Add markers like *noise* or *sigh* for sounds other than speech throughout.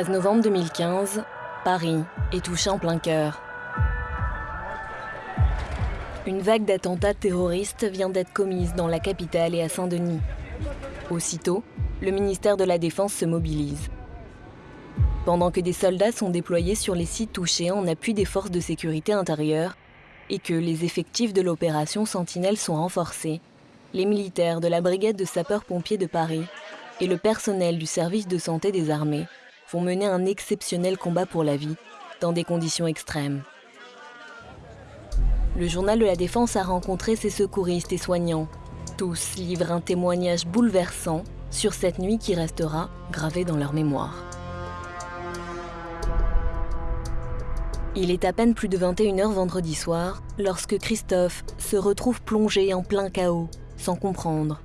13 novembre 2015, Paris est touché en plein cœur. Une vague d'attentats terroristes vient d'être commise dans la capitale et à Saint-Denis. Aussitôt, le ministère de la Défense se mobilise. Pendant que des soldats sont déployés sur les sites touchés en appui des forces de sécurité intérieure et que les effectifs de l'opération Sentinelle sont renforcés, les militaires de la brigade de sapeurs-pompiers de Paris et le personnel du service de santé des armées vont mener un exceptionnel combat pour la vie dans des conditions extrêmes. Le journal de la Défense a rencontré ses secouristes et soignants. Tous livrent un témoignage bouleversant sur cette nuit qui restera gravée dans leur mémoire. Il est à peine plus de 21h vendredi soir lorsque Christophe se retrouve plongé en plein chaos, sans comprendre.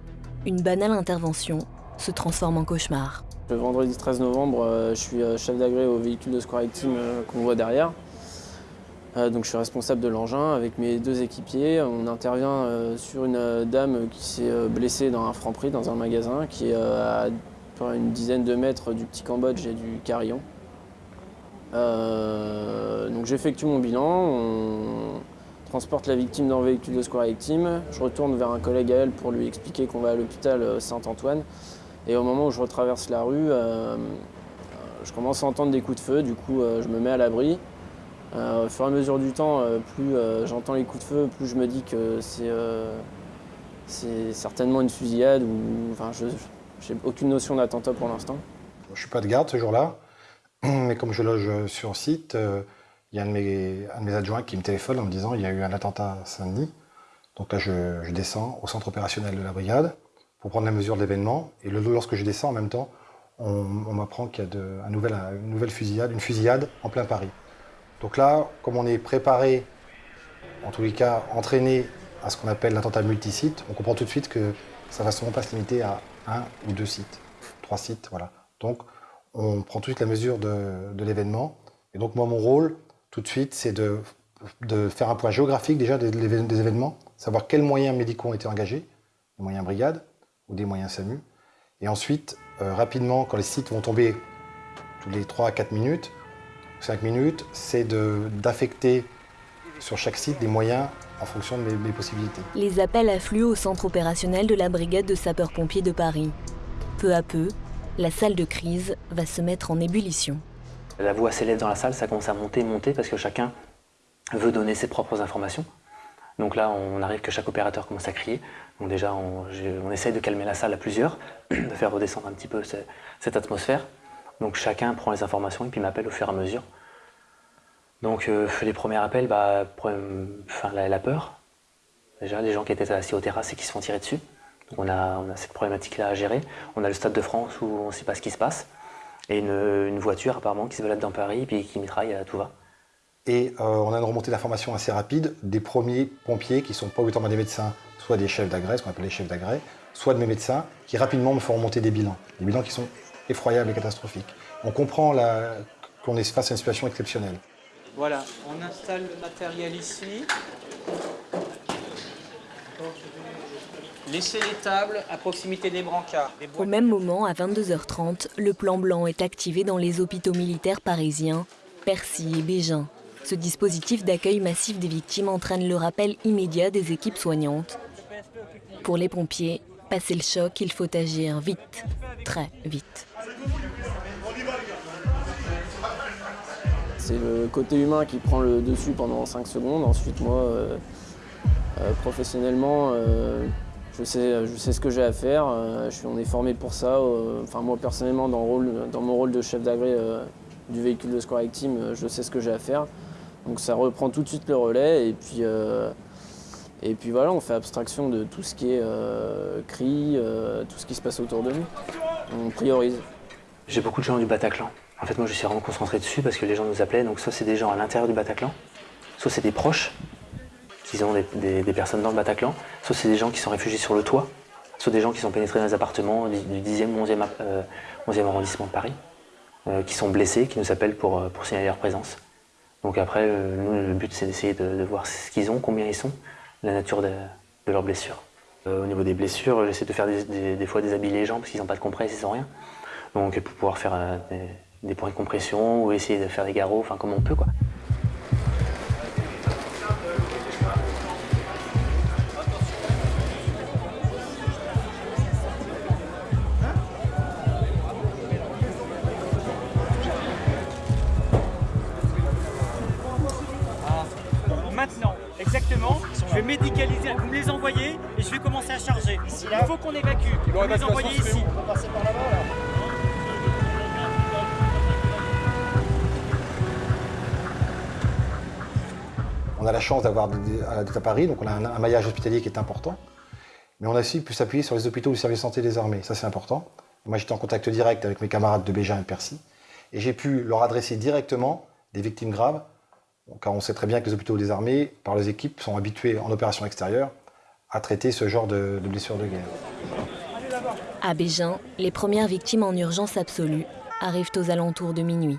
Une banale intervention se transforme en cauchemar. Le vendredi 13 novembre, euh, je suis euh, chef d'agré au véhicule de Square Team euh, qu'on voit derrière. Donc je suis responsable de l'engin avec mes deux équipiers. On intervient sur une dame qui s'est blessée dans un franc-prix, dans un magasin, qui est à une dizaine de mètres du petit Cambodge et du Carillon. donc j'effectue mon bilan, on transporte la victime dans le véhicule de Square Team. Je retourne vers un collègue à elle pour lui expliquer qu'on va à l'hôpital Saint-Antoine. Et au moment où je retraverse la rue, euh, je commence à entendre des coups de feu, du coup euh, je me mets à l'abri. Euh, au fur et à mesure du temps, plus j'entends les coups de feu, plus je me dis que c'est certainement une fusillade ou enfin je n'ai aucune notion d'attentat pour l'instant. Je ne suis pas de garde ce jour-là, *clears throat* mais comme je loge sur site, il y a un de, mes, adjoints qui me téléphone en me disant qu'il y a eu un attentat à Saint-Denis. Donc là, je, descends au centre opérationnel de la brigade pour prendre la mesure de l'événement. Et lorsque je descends en même temps, on, m'apprend qu'il y a une nouvelle fusillade, une fusillade en plein Paris. Donc là, comme on est préparé, en tous les cas entraîné à ce qu'on appelle l'attentat multisite, on comprend tout de suite que ça ne va sûrement pas se limiter à un ou deux sites, trois sites, voilà. Donc on prend tout de suite la mesure de, l'événement. Et donc moi, mon rôle, tout de suite, c'est de, de, faire un point géographique déjà des, des, événements, savoir quels moyens médicaux ont été engagés, les moyens brigades, ou des moyens SAMU. Et ensuite, euh, rapidement, quand les sites vont tomber tous les 3 à 4 minutes, 5 minutes, c'est d'affecter sur chaque site des moyens en fonction de mes, possibilités. Les appels affluent au centre opérationnel de la brigade de sapeurs-pompiers de Paris. Peu à peu, la salle de crise va se mettre en ébullition. La voix s'élève dans la salle, ça commence à monter, monter, parce que chacun veut donner ses propres informations. Donc là, on arrive que chaque opérateur commence à crier. Déjà, on, essaye de calmer la salle à plusieurs, *clears throat* de faire redescendre un petit peu cette atmosphère. Donc chacun prend les informations et puis m'appelle au fur et à mesure. Donc euh, les premiers appels, bah, enfin, la, peur. Déjà, les gens qui étaient assis aux terrasses et qui se font tirer dessus. Donc on a, on a cette problématique-là à gérer. On a le Stade de France où on ne sait pas ce qui se passe. Et une, voiture apparemment qui se balade dans Paris et puis qui mitraille à tout va. Et euh, on a une remontée d'informations assez rapide des premiers pompiers qui ne sont pas obligatoirement des médecins, soit des chefs d'agrès, ce qu'on appelle les chefs d'agrès, soit de mes médecins, qui rapidement me font remonter des bilans. Des bilans qui sont effroyables et catastrophiques. On comprend qu'on est face à une situation exceptionnelle. Voilà, on installe le matériel ici. Laissez les tables à proximité des brancards. Au même moment, à 22h30, le plan blanc est activé dans les hôpitaux militaires parisiens, Percy et Bégin. Ce dispositif d'accueil massif des victimes entraîne le rappel immédiat des équipes soignantes. Pour les pompiers, passer le choc, il faut agir vite, très vite. C'est le côté humain qui prend le dessus pendant 5 secondes. Ensuite, moi, euh, euh, professionnellement, euh, je, sais, ce que j'ai à faire. on est formé pour ça. enfin, moi, personnellement, dans, dans, mon rôle de chef d'agré du véhicule de Square Team, je sais ce que j'ai à faire. Donc ça reprend tout de suite le relais et puis, euh, et puis voilà, on fait abstraction de tout ce qui est euh, cri, euh, tout ce qui se passe autour de nous. On priorise. J'ai beaucoup de gens du Bataclan. En fait, moi, je suis vraiment concentré dessus parce que les gens nous appelaient. Donc, soit c'est des gens à l'intérieur du Bataclan, soit c'est des proches qui ont des, personnes dans le Bataclan, soit c'est des gens qui sont réfugiés sur le toit, soit des gens qui sont pénétrés dans les appartements du 10e, 11e, 11e arrondissement de Paris, qui sont blessés, qui nous appellent pour, pour signaler leur présence. Donc après, euh, nous, le but, c'est d'essayer de, voir ce qu'ils ont, combien ils sont, la nature de, leurs blessures. Euh, au niveau des blessures, j'essaie de faire des, fois des habits les gens parce qu'ils n'ont pas de compresse, ils n'ont rien. Donc pour pouvoir faire euh, des points de compression ou essayer de faire des garrots, enfin comme on peut quoi. Médicaliser, vous me les envoyez et je vais commencer à charger. Il faut qu'on évacue. Vous me les envoyez ici. On a la chance d'avoir d'être à Paris, donc on a un, un maillage hospitalier qui est important. Mais on a aussi pu s'appuyer sur les hôpitaux du service de santé des armées. Ça, c'est important. Moi, j'étais en contact direct avec mes camarades de Bégin et de Percy. Et j'ai pu leur adresser directement des victimes graves, car on sait très bien que les hôpitaux des armées, par les équipes, sont habitués en opération extérieure à traiter ce genre de, de blessures de guerre. À Bégin, les premières victimes en urgence absolue arrivent aux alentours de minuit.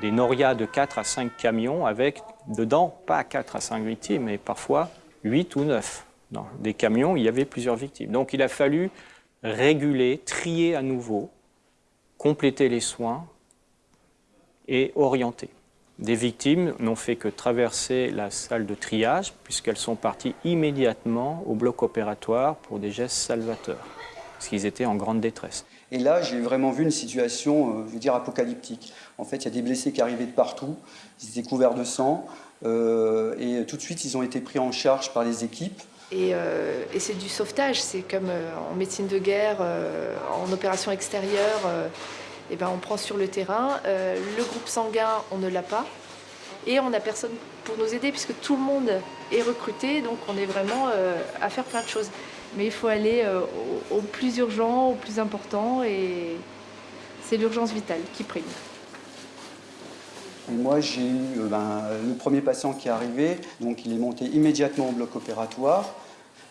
Des norias de 4 à 5 camions avec dedans, pas 4 à 5 victimes, mais parfois 8 ou 9. Dans des camions, il y avait plusieurs victimes. Donc il a fallu réguler, trier à nouveau, compléter les soins et orienter. Des victimes n'ont fait que traverser la salle de triage puisqu'elles sont parties immédiatement au bloc opératoire pour des gestes salvateurs, parce qu'ils étaient en grande détresse. Et là, j'ai vraiment vu une situation, euh, je veux dire, apocalyptique. En fait, il y a des blessés qui arrivaient de partout, ils étaient couverts de sang, euh, et tout de suite, ils ont été pris en charge par les équipes. Et, euh, et c'est du sauvetage, c'est comme euh, en médecine de guerre, euh, en opération extérieure, euh, eh ben on prend sur le terrain. Euh, le groupe sanguin, on ne l'a pas. Et on n'a personne pour nous aider puisque tout le monde est recruté, donc on est vraiment euh, à faire plein de choses. Mais il faut aller euh, au, plus urgent, au plus important, et c'est l'urgence vitale qui prime. Moi, j'ai eu ben, le premier patient qui est arrivé, donc il est monté immédiatement au bloc opératoire.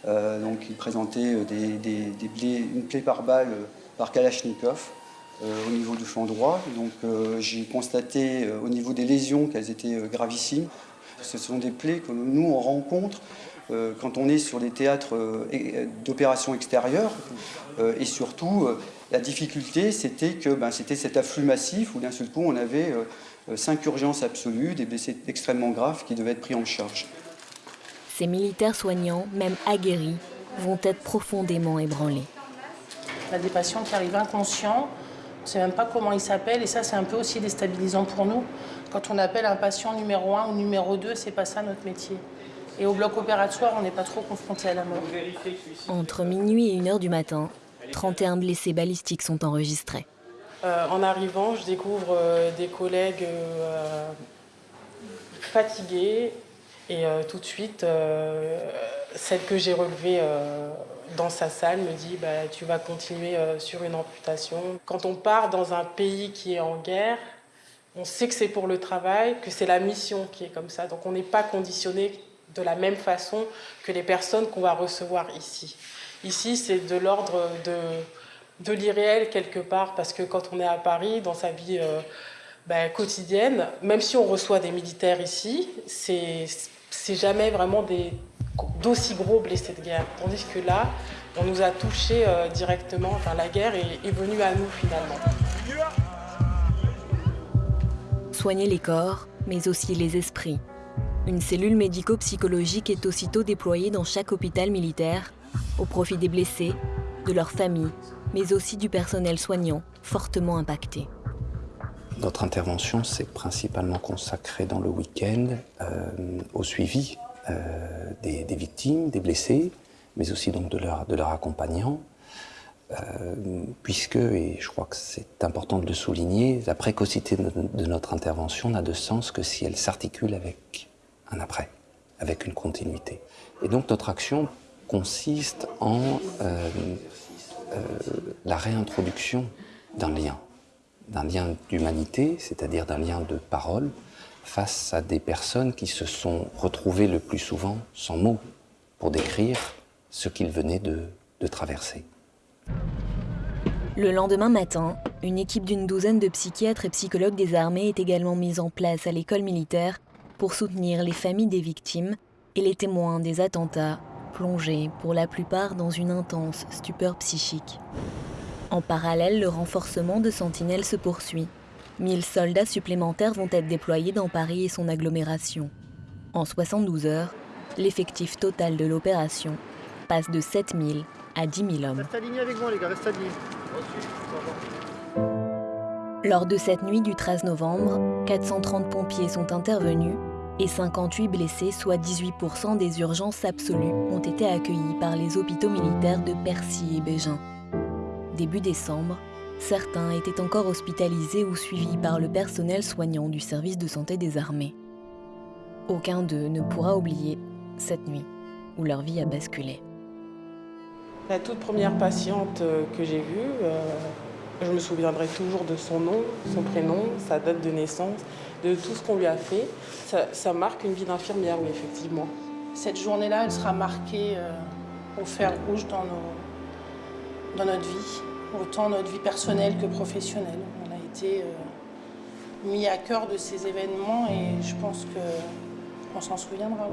Donc il présentait une plaie par balle par Kalachnikov au niveau du flanc droit. Donc euh, j'ai constaté euh, au niveau des lésions qu'elles étaient euh, gravissimes. Ce sont des plaies que nous on rencontre euh, quand on est sur des théâtres euh, d'opérations extérieures. Euh, et surtout, euh, la difficulté, c'était que ben, c'était cet afflux massif où d'un seul coup on avait euh, euh, cinq urgences absolues, des blessés extrêmement graves qui devaient être pris en charge. Ces militaires soignants, même aguerris, vont être profondément ébranlés. On a des patients qui arrivent inconscients, on ne sait même pas comment ils s'appellent, et ça, c'est un peu aussi déstabilisant pour nous. Quand on appelle un patient numéro 1 ou numéro 2, c'est pas ça notre métier. Et au bloc opératoire, on n'est pas trop confronté à la mort. Entre minuit et 1h du matin, 31 blessés balistiques sont enregistrés. Euh, en arrivant, je découvre euh, des collègues euh, fatigués, et euh, tout de suite, euh, celle que j'ai relevée euh, dans sa salle me dit bah, Tu vas continuer euh, sur une amputation. Quand on part dans un pays qui est en guerre, on sait que c'est pour le travail, que c'est la mission qui est comme ça. Donc on n'est pas conditionné de la même façon que les personnes qu'on va recevoir ici. Ici, c'est de l'ordre de, de l'irréel quelque part, parce que quand on est à Paris, dans sa vie euh, ben, quotidienne, même si on reçoit des militaires ici, c'est jamais vraiment des d'aussi gros blessés de guerre. Tandis que là, on nous a touchés euh, directement, enfin la guerre est, est venue à nous finalement. Soigner les corps, mais aussi les esprits. Une cellule médico-psychologique est aussitôt déployée dans chaque hôpital militaire au profit des blessés, de leurs familles, mais aussi du personnel soignant fortement impacté. Notre intervention s'est principalement consacrée dans le week-end euh, au suivi des, des victimes, des blessés, mais aussi donc de, leur, de leurs accompagnants, euh, puisque, et je crois que c'est important de le souligner, la précocité de, notre intervention n'a de sens que si elle s'articule avec un après, avec une continuité. Et donc notre action consiste en euh, euh, la réintroduction d'un lien d'un lien d'humanité, c'est-à-dire d'un lien de parole, face à des personnes qui se sont retrouvées le plus souvent sans mots pour décrire ce qu'ils venaient de, traverser. Le lendemain matin, une équipe d'une douzaine de psychiatres et psychologues des armées est également mise en place à l'école militaire pour soutenir les familles des victimes et les témoins des attentats, plongés pour la plupart dans une intense stupeur psychique. En parallèle, le renforcement de sentinelles se poursuit. 1000 soldats supplémentaires vont être déployés dans Paris et son agglomération. En 72 heures, l'effectif total de l'opération passe de 7000 à 10 000 hommes. Reste avec moi les gars, reste. Lors de cette nuit du 13 novembre, 430 pompiers sont intervenus et 58 blessés, soit 18% des urgences absolues, ont été accueillis par les hôpitaux militaires de Percy et Bégin. Début décembre, certains étaient encore hospitalisés ou suivis par le personnel soignant du service de santé des armées. Aucun d'eux ne pourra oublier cette nuit où leur vie a basculé. La toute première patiente euh, que j'ai vue, euh, je me souviendrai toujours de son nom, son prénom, sa date de naissance, de tout ce qu'on lui a fait. Ça, ça marque une vie d'infirmière, oui, effectivement. Cette journée-là, elle sera marquée euh, au fer rouge dans, nos, dans notre vie, autant notre vie personnelle que professionnelle. On a été euh, mis à cœur de ces événements et je pense qu'on s'en souviendra.